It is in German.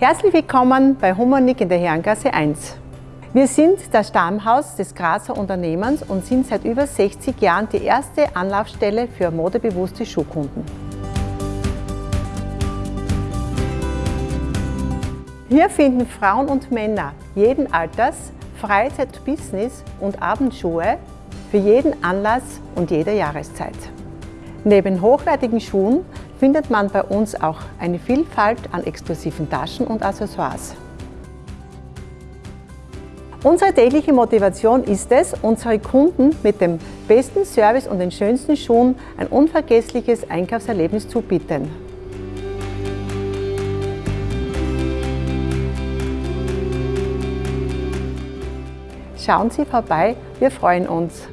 Herzlich willkommen bei Humanik in der Herrengasse 1. Wir sind das Stammhaus des Grazer Unternehmens und sind seit über 60 Jahren die erste Anlaufstelle für modebewusste Schuhkunden. Hier finden Frauen und Männer jeden Alters Freizeit, Business und Abendschuhe für jeden Anlass und jede Jahreszeit. Neben hochwertigen Schuhen findet man bei uns auch eine Vielfalt an exklusiven Taschen und Accessoires. Unsere tägliche Motivation ist es, unsere Kunden mit dem besten Service und den schönsten Schuhen ein unvergessliches Einkaufserlebnis zu bieten. Schauen Sie vorbei, wir freuen uns.